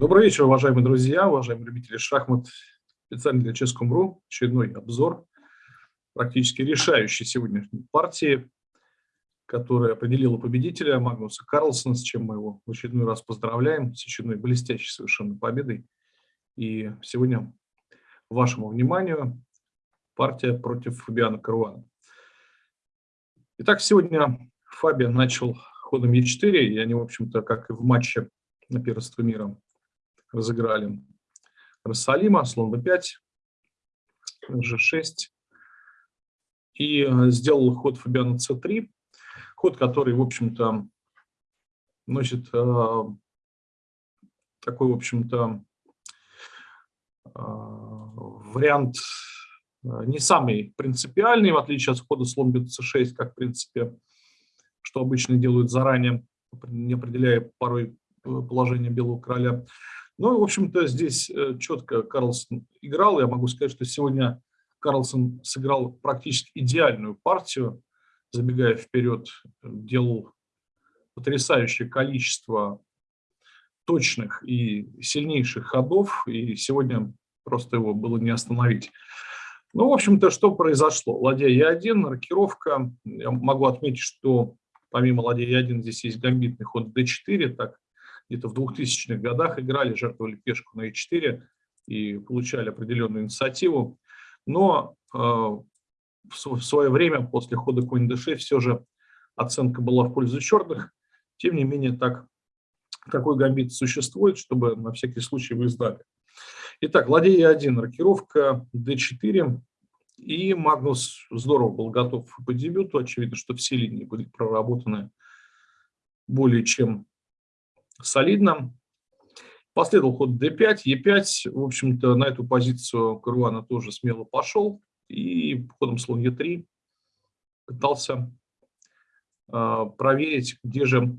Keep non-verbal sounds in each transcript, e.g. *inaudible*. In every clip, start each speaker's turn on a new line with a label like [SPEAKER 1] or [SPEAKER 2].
[SPEAKER 1] Добрый вечер, уважаемые друзья, уважаемые любители шахмат. Специально для Ческом.ру очередной обзор практически решающей сегодняшней партии, которая определила победителя Магнуса Карлсона, с чем мы его в очередной раз поздравляем, с очередной блестящей совершенно победой. И сегодня вашему вниманию партия против Фабиана Каруана. Итак, сегодня Фабиан начал ходом Е4, и они, в общем-то, как и в матче на первенство мира, разыграли Рассалима, слон b5, g6. И э, сделал ход Фабиана c3, ход, который, в общем-то, носит э, такой, в общем-то, э, вариант э, не самый принципиальный, в отличие от хода слон bc6, как, в принципе, что обычно делают заранее, не определяя порой э, положение белого короля. Ну, в общем-то, здесь э, четко Карлсон играл. Я могу сказать, что сегодня Карлсон сыграл практически идеальную партию, забегая вперед, делал потрясающее количество точных и сильнейших ходов, и сегодня просто его было не остановить. Ну, в общем-то, что произошло? Ладья Е1, маркировка. Я могу отметить, что помимо ладья Е1 здесь есть гамбитный ход d4, так где-то в 2000-х годах играли, жертвовали пешку на e4 и получали определенную инициативу. Но э, в свое время, после хода конь d6, все же оценка была в пользу черных. Тем не менее, так, такой гамбит существует, чтобы на всякий случай вы знали. Итак, ладья e1, рокировка d4. И Магнус здорово был готов по дебюту. Очевидно, что все линии были проработаны более чем солидно. Последовал ход d5, e5. В общем-то, на эту позицию Каруана тоже смело пошел. И ходом слон e3 пытался э, проверить, где же,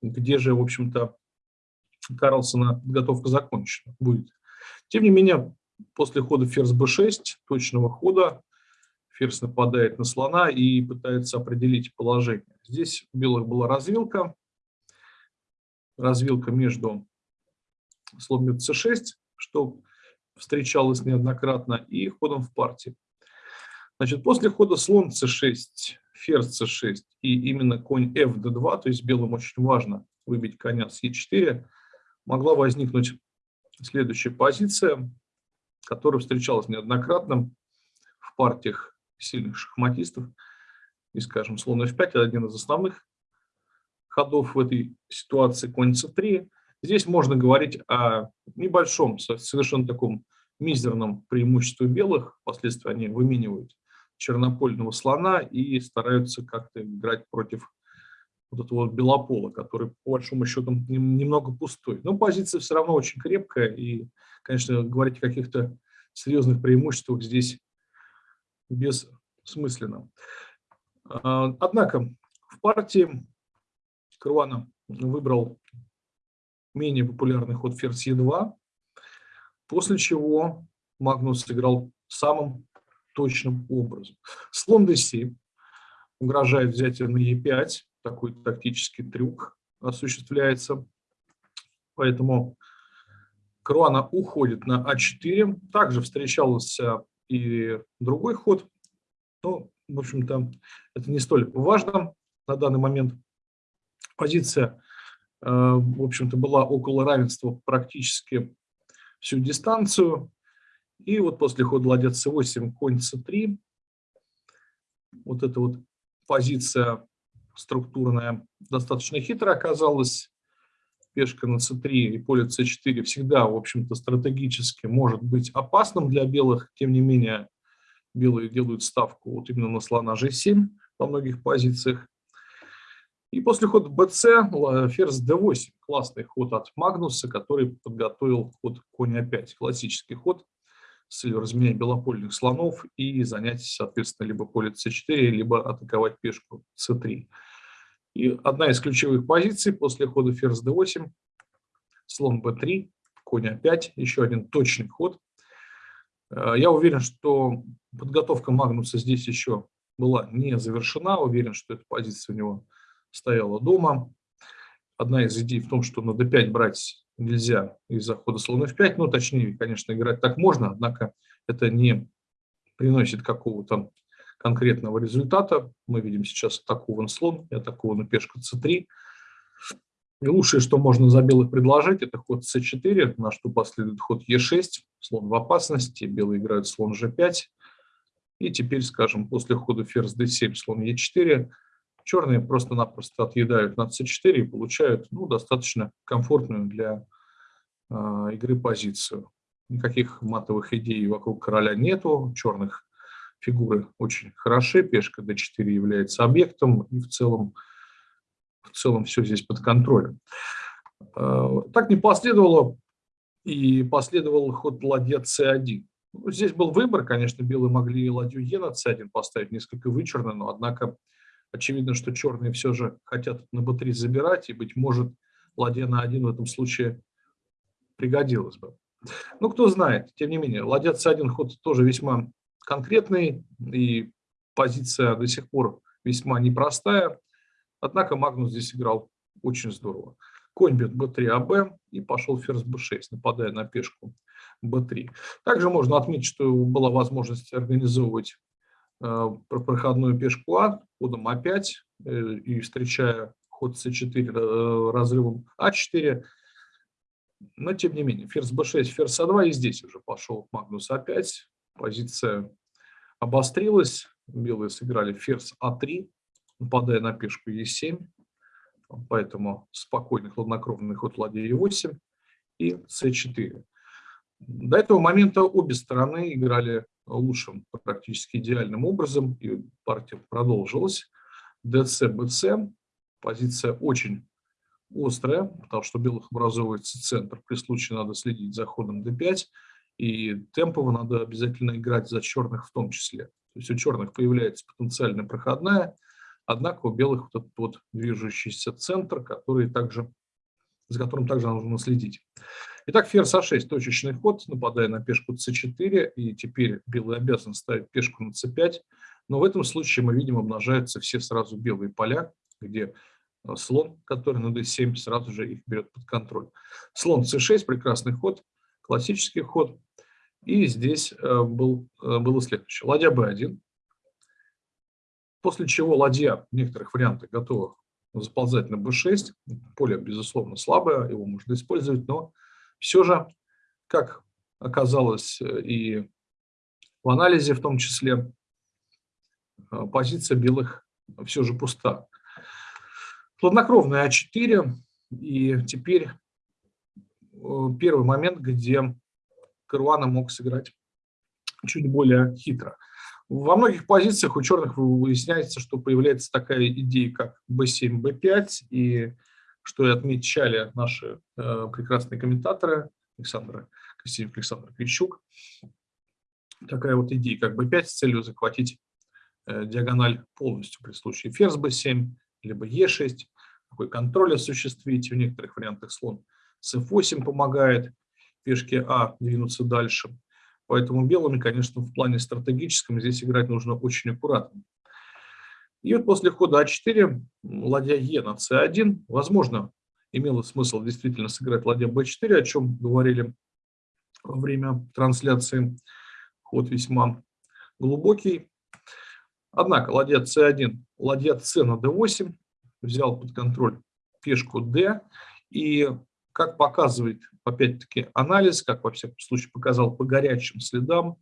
[SPEAKER 1] где же, в общем-то, Карлсона подготовка закончена будет. Тем не менее, после хода ферзь b6, точного хода, ферзь нападает на слона и пытается определить положение. Здесь у белых была развилка, развилка между слоном c6, что встречалось неоднократно, и ходом в партии. Значит, после хода слон c6, ферзь c6 и именно конь fd2, то есть белым очень важно выбить коня с e4, могла возникнуть следующая позиция, которая встречалась неоднократно в партиях сильных шахматистов. И, скажем, слон f5 – это один из основных ходов в этой ситуации конь c3. Здесь можно говорить о небольшом, совершенно таком мизерном преимуществе белых. Впоследствии они выменивают чернопольного слона и стараются как-то играть против вот этого белопола, который по большому счету немного пустой. Но позиция все равно очень крепкая, и, конечно, говорить о каких-то серьезных преимуществах здесь бессмысленно. А, однако в партии Каруана выбрал менее популярный ход ферзь Е2, после чего Магнус сыграл самым точным образом. Слон d7 угрожает взятие на e5, такой тактический трюк осуществляется. Поэтому Круана уходит на а4. Также встречался и другой ход. Но, в общем-то, это не столь важно на данный момент позиция, э, в общем-то, была около равенства практически всю дистанцию. И вот после хода ладья c8, конь c3, вот эта вот позиция структурная достаточно хитрая оказалась. Пешка на c3 и поле c4 всегда, в общем-то, стратегически может быть опасным для белых. Тем не менее, белые делают ставку вот именно на слона g7 во многих позициях. И после хода bc ферзь d8. Классный ход от Магнуса, который подготовил ход конь опять. Классический ход с целью разменять белопольных слонов и занять, соответственно, либо поле c4, либо атаковать пешку c3. И одна из ключевых позиций после хода ферзь d8, слон b3, конь a5, еще один точный ход. Э, я уверен, что подготовка Магнуса здесь еще была не завершена. Уверен, что эта позиция у него стояла дома. одна из идей в том, что на d5 брать нельзя из-за хода слона f5, ну, точнее, конечно, играть так можно, однако это не приносит какого-то конкретного результата. Мы видим сейчас атакован слон и атакована пешка c3. И лучшее, что можно за белых предложить, это ход c4, на что последует ход e6, слон в опасности, белые играют слон g5. И теперь, скажем, после хода ферзь d7, слон e4, черные просто-напросто отъедают на c4 и получают ну, достаточно комфортную для э, игры позицию. Никаких матовых идей вокруг короля нету, черных фигуры очень хороши, пешка d4 является объектом, и в целом, в целом все здесь под контролем. Э, так не последовало, и последовал ход ладья c1. Ну, здесь был выбор, конечно, белые могли ладью Е на c1 поставить несколько вычурно, но однако очевидно, что черные все же хотят на b3 забирать, и, быть может, ладья на 1 в этом случае пригодилась бы. Ну, кто знает, тем не менее, ладья c1 ход тоже весьма конкретный, и позиция до сих пор весьма непростая. Однако Магнус здесь играл очень здорово. Конь бьет b3, АБ и пошел ферзь b6, нападая на пешку b3. Также можно отметить, что была возможность организовывать проходную пешку А ходом А5 э, и встречая ход c4 э, разрывом А4. Но тем не менее, ферзь b6, ферзь А2 и здесь уже пошел Магнус А5. Позиция обострилась. Белые сыграли ферзь А3, нападая на пешку Е7. Поэтому спокойный хладнокровный ход ладья Е8 и С4. До этого момента обе стороны играли лучшим, практически идеальным образом, и партия продолжилась. ДЦ, БЦ, позиция очень острая, потому что у белых образовывается центр, при случае надо следить за ходом d5, и темпово надо обязательно играть за черных в том числе. То есть у черных появляется потенциальная проходная, однако у белых вот этот вот движущийся центр, который также, за которым также нужно следить. Итак, ферзь А6, точечный ход, нападая на пешку С4, и теперь белый обязан ставить пешку на С5, но в этом случае мы видим, обнажаются все сразу белые поля, где э, слон, который на d7, сразу же их берет под контроль. Слон c6, прекрасный ход, классический ход. И здесь э, был, э, было следующее. Ладья b1, после чего ладья в некоторых вариантах готова заползать на b6. Поле, безусловно, слабое, его можно использовать, но все же, как оказалось э, и в анализе в том числе, позиция белых все же пуста. Хладнокровная А4, и теперь первый момент, где Каруана мог сыграть чуть более хитро. Во многих позициях у черных выясняется, что появляется такая идея, как b7, b5, и что и отмечали наши э, прекрасные комментаторы, Александр Красивик, Александр Кричук, такая вот идея, как b5 с целью захватить э, диагональ полностью при случае ферзь b7, либо e6, такой контроль осуществить, в некоторых вариантах слон с f8 помогает пешке А двинуться дальше. Поэтому белыми, конечно, в плане стратегическом здесь играть нужно очень аккуратно. И вот после хода А4 ладья Е на С1, возможно, имело смысл действительно сыграть ладья Б4, о чем говорили во время трансляции. Ход весьма глубокий. Однако ладья С1, ладья С на d8 взял под контроль пешку d, и как показывает, опять-таки, анализ, как во всяком случае показал по горячим следам,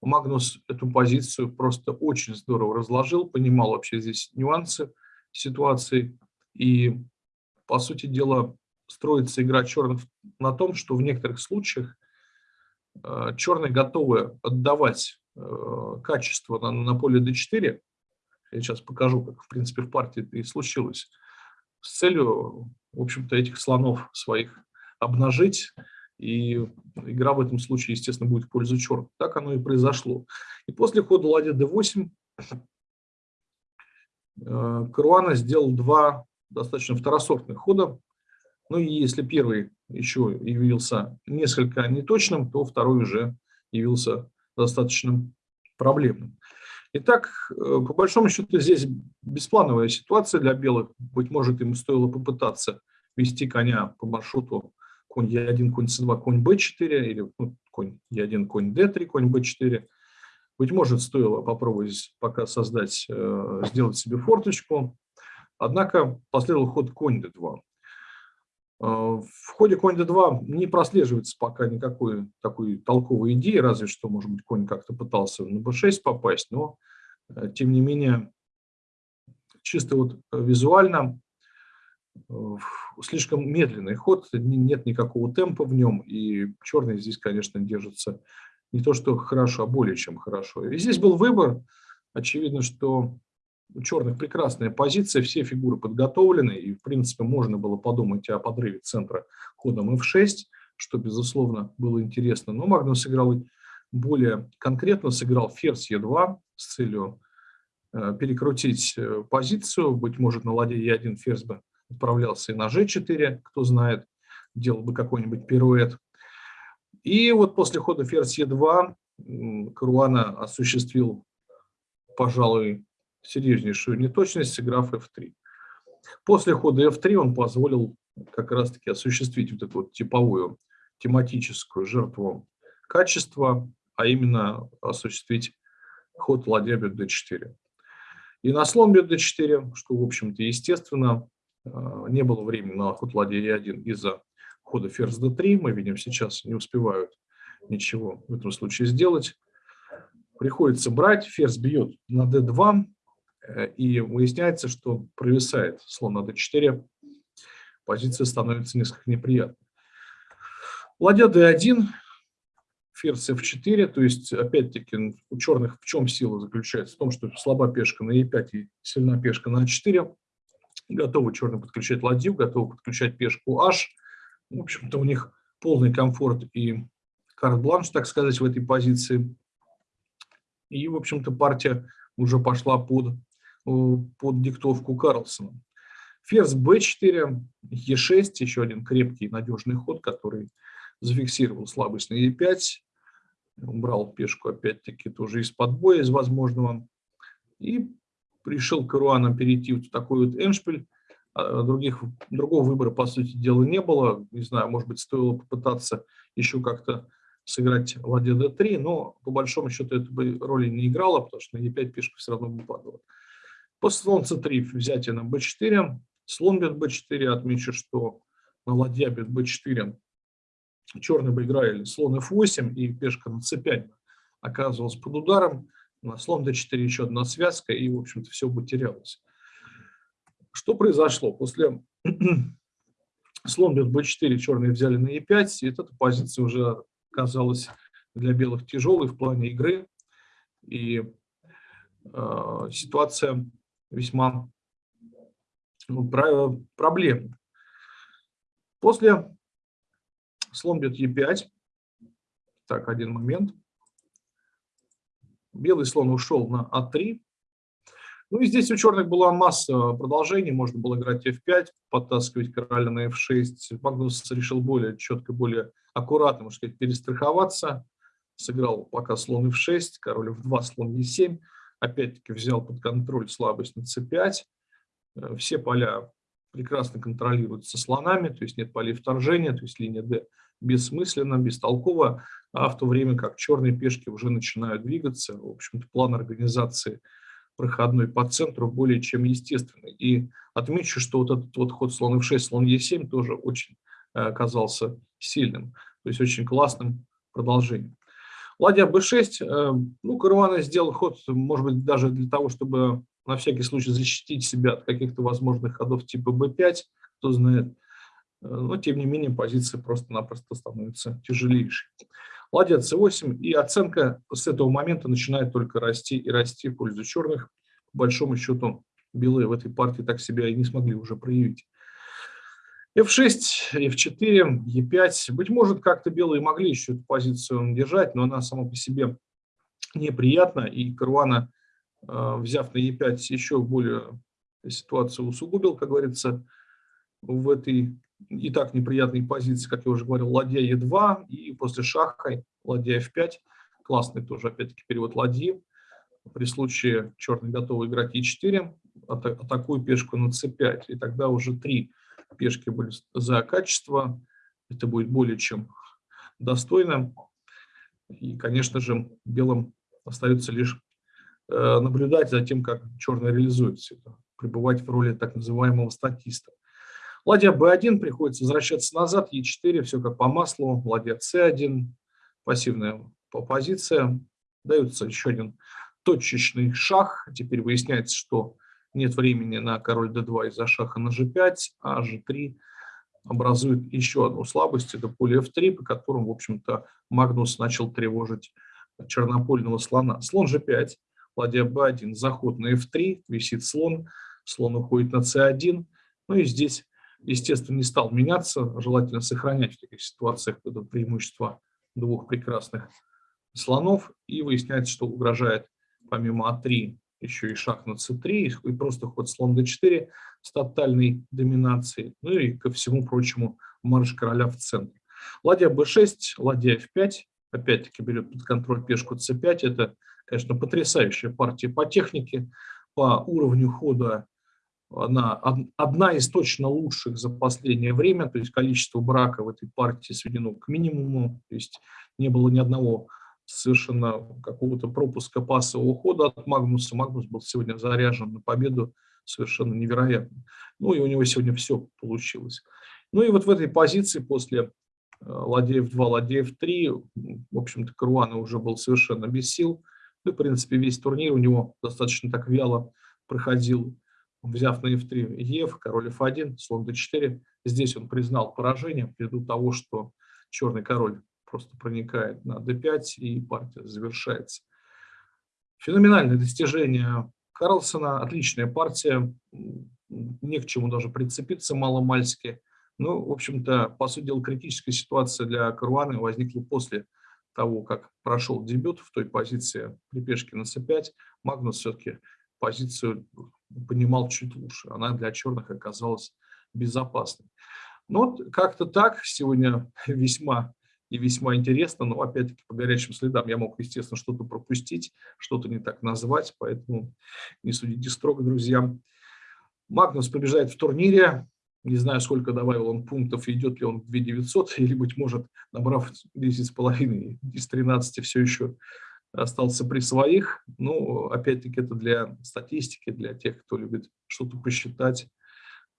[SPEAKER 1] Магнус эту позицию просто очень здорово разложил, понимал вообще здесь нюансы ситуации. И, по сути дела, строится игра черных на том, что в некоторых случаях э, черные готовы отдавать э, качество на, на поле d4. Я сейчас покажу, как, в принципе, в партии это и случилось с целью, в общем-то, этих слонов своих обнажить, и игра в этом случае, естественно, будет в пользу черных. Так оно и произошло. И после хода ладья d8 э, Каруана сделал два достаточно второсортных хода. Ну и если первый еще явился несколько неточным, то второй уже явился достаточно проблемным. Итак, э, по большому счету здесь бесплановая ситуация для белых. Быть может, им стоило попытаться вести коня по маршруту конь Е1, конь С2, конь Б4, или ну, конь Е1, конь Д3, конь Б4. Быть может, стоило попробовать пока создать, э, сделать себе форточку. Однако последовал ход конь d2. Э, в ходе конь d2 не прослеживается пока никакой такой толковой идеи, разве что, может быть, конь как-то пытался на b6 попасть, но, э, тем не менее, чисто вот визуально слишком медленный ход, нет никакого темпа в нем, и черный здесь, конечно, держится не то что хорошо, а более чем хорошо. И здесь был выбор, очевидно, что у черных прекрасная позиция, все фигуры подготовлены, и, в принципе, можно было подумать о подрыве центра ходом f6, что, безусловно, было интересно. Но Магнус сыграл более конкретно, сыграл ферзь e2 с целью э, перекрутить э, позицию, быть может, на ладье e1 ферзь бы отправлялся и на g4, кто знает, делал бы какой-нибудь пируэт. И вот после хода ферзь e2 Каруана осуществил, пожалуй, серьезнейшую неточность, сыграв f3. После хода f3 он позволил как раз-таки осуществить вот эту вот типовую тематическую жертву качества, а именно осуществить ход ладья бьет d4. И на слон бьет d4, что, в общем-то, естественно, не было времени на ход ладья e1 из-за хода ферзь d3. Мы видим, сейчас не успевают ничего в этом случае сделать. Приходится брать, ферзь бьет на d2, э, и выясняется, что провисает слон на d4, позиция становится несколько неприятной. Ладья d1, ферзь f4, то есть, опять-таки, у черных в чем сила заключается? В том, что слаба пешка на e5 и сильна пешка на a4, готовы черные подключать ладью, готовы подключать пешку h. В общем-то, у них полный комфорт и карт-бланш, так сказать, в этой позиции. И, в общем-то, партия уже пошла под, под диктовку Карлсона. Ферзь b4, e6, еще один крепкий надежный ход, который зафиксировал слабость на e5. Убрал пешку, опять-таки, тоже из-под боя, из возможного. И решил Каруаном перейти в такой вот эншпиль. А, других, другого выбора, по сути дела, не было. Не знаю, может быть, стоило попытаться еще как-то сыграть ладья d3, но по большому счету это бы роли не играло, потому что на e5 пешка все равно бы падала. После слон c3 взятие на b4, слон бьет b4, отмечу, что на ладья бьет b4 черные бы играли слон f8 и пешка на c5 оказывалась под ударом на слон d4 еще одна связка, и, в общем-то, все бы терялось. Что произошло? После слон бьет b4, черные взяли на e5, и эта позиция уже казалась для белых тяжелой в плане игры, и э, ситуация весьма ну, проблемная. После слон бьет e5, так, один момент – Белый слон ушел на А3. Ну и здесь у черных была масса продолжений. Можно было играть F5, подтаскивать короля на F6. Магнус решил более четко, более аккуратно, можно сказать, перестраховаться. Сыграл пока слон F6, король F2, слон E7. Опять-таки взял под контроль слабость на C5. Э, все поля прекрасно контролируются слонами, то есть нет полей вторжения, то есть линия D бессмысленно, бестолково, а в то время как черные пешки уже начинают двигаться, в общем-то, план организации проходной по центру более чем естественный. И отмечу, что вот этот вот ход слон f6, слон e7 тоже очень э, оказался сильным, то есть очень классным продолжением. Ладья b6, э, ну, Каруана сделал ход, может быть, даже для того, чтобы на всякий случай защитить себя от каких-то возможных ходов типа b5, кто знает, но, тем не менее, позиция просто-напросто становится тяжелейшей. Ладья c8, и оценка с этого момента начинает только расти и расти в пользу черных. По большому счету, белые в этой партии так себя и не смогли уже проявить. f6, f4, e5. Быть может, как-то белые могли еще эту позицию держать, но она сама по себе неприятна, и Каруана, э, взяв на e5, еще более ситуацию усугубил, как говорится, в этой и так неприятные позиции, как я уже говорил, ладья Е2 и после шаха ладья F5. Классный тоже, опять-таки, перевод ладьи. При случае черный готовы играть Е4, атакую пешку на c5, и тогда уже три пешки были за качество. Это будет более чем достойно. И, конечно же, белым остается лишь э, наблюдать за тем, как черный реализуется, это, пребывать в роли так называемого статиста. Ладья B1 приходится возвращаться назад, Е4, все как по маслу, ладья C1, пассивная позиция, дается еще один точечный шаг, теперь выясняется, что нет времени на король d2 из-за шаха на g5, а g3 образует еще одну слабость, это поле f3, по которому, в общем-то, Магнус начал тревожить чернопольного слона. Слон g5, ладья b1, заход на f3, висит слон, слон уходит на c1, ну и здесь, естественно, не стал меняться, желательно сохранять в таких ситуациях это преимущество двух прекрасных слонов, и выясняется, что угрожает помимо А3 еще и шаг на c3, и просто ход слон d4 с тотальной доминацией, ну и ко всему прочему марш короля в центр. Ладья b6, ладья f5, опять-таки берет под контроль пешку c5, это, конечно, потрясающая партия по технике, по уровню хода она одна из точно лучших за последнее время, то есть количество брака в этой партии сведено к минимуму, то есть не было ни одного совершенно какого-то пропуска пасового хода от Магнуса. Магнус был сегодня заряжен на победу совершенно невероятно. Ну и у него сегодня все получилось. Ну и вот в этой позиции после э, Ладеев 2, Ладеев 3, в общем-то, Каруана уже был совершенно без сил. Ну, в принципе, весь турнир у него достаточно так вяло проходил, взяв на F3 Ев, король F1, слон D4. Здесь он признал поражение ввиду того, что черный король просто проникает на d5 и партия завершается. Феноменальное достижение Карлсона, отличная партия, не к чему даже прицепиться маломальски. Ну, в общем-то, по сути дела, критическая ситуация для Каруаны возникла после того, как прошел дебют в той позиции при пешке на c5. Магнус все-таки позицию понимал чуть лучше. Она для черных оказалась безопасной. Но вот как-то так сегодня *laughs* весьма и весьма интересно, но опять-таки по горячим следам я мог, естественно, что-то пропустить, что-то не так назвать, поэтому не судите строго, друзья. Магнус побеждает в турнире, не знаю, сколько добавил он пунктов, идет ли он в 2900, *laughs* или, быть может, набрав 10,5 из 13, все еще остался при своих. Ну, опять-таки, это для статистики, для тех, кто любит что-то посчитать,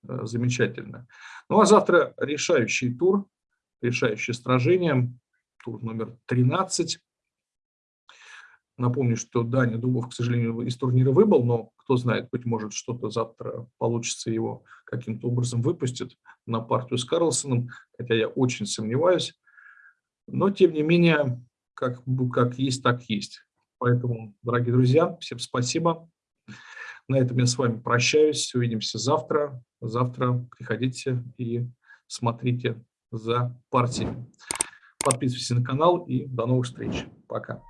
[SPEAKER 1] э, замечательно. Ну, а завтра решающий тур решающее сражение, тур номер 13. Напомню, что Даня Дубов, к сожалению, из турнира выбыл, но кто знает, быть может, что-то завтра получится его каким-то образом выпустит на партию с Карлсоном, хотя я очень сомневаюсь. Но, тем не менее, как, как есть, так есть. Поэтому, дорогие друзья, всем спасибо. На этом я с вами прощаюсь. Увидимся завтра. Завтра приходите и смотрите за партией. Подписывайтесь на канал и до новых встреч. Пока.